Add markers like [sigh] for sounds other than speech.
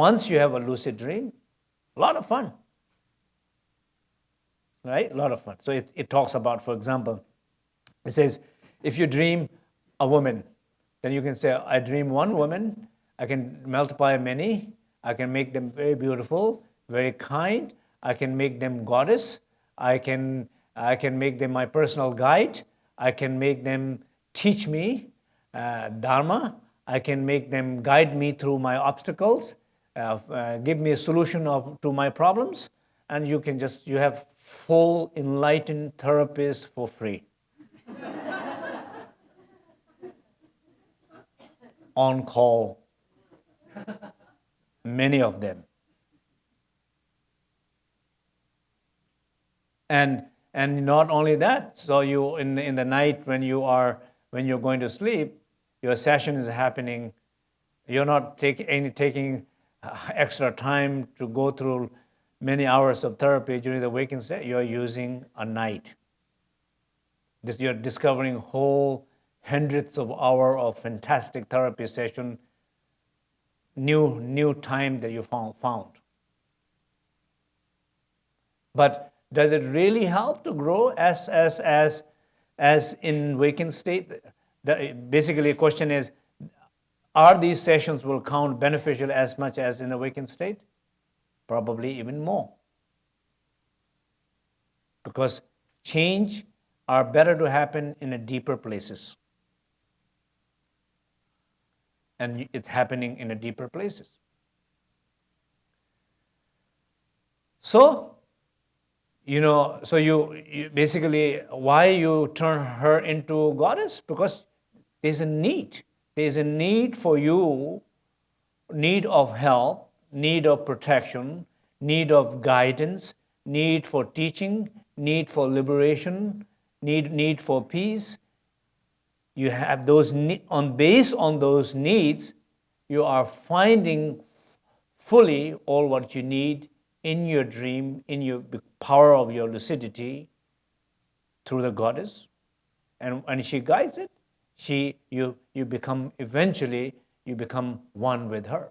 once you have a lucid dream, a lot of fun. Right? A lot of fun. So it, it talks about, for example, it says, if you dream a woman, then you can say, I dream one woman, I can multiply many, I can make them very beautiful, very kind, I can make them goddess, I can, I can make them my personal guide, I can make them teach me uh, Dharma, I can make them guide me through my obstacles, give me a solution of, to my problems, and you can just, you have full enlightened therapists for free. [laughs] On call, many of them. And, and not only that, so you, in, in the night when you are, when you're going to sleep, your session is happening, you're not take, any, taking uh, Uh, [laughs] extra time to go through many hours of therapy during the waking state, you're using a night. This, you're discovering whole hundreds of hours of fantastic therapy session, new, new time that you found, found. But does it really help to grow as, as, as, as in waking state? The, basically, the question is, are these sessions will count beneficial as much as in awakened state? Probably even more. Because change are better to happen in a deeper places. And it's happening in a deeper places. So, you know, so you, you basically, why you turn her into goddess? Because there's a need. There's a need for you, need of help, need of protection, need of guidance, need for teaching, need for liberation, need, need for peace. You have those, on base on those needs, you are finding fully all what you need in your dream, in your power of your lucidity through the goddess. And, and she guides it she, you, you become, eventually, you become one with her.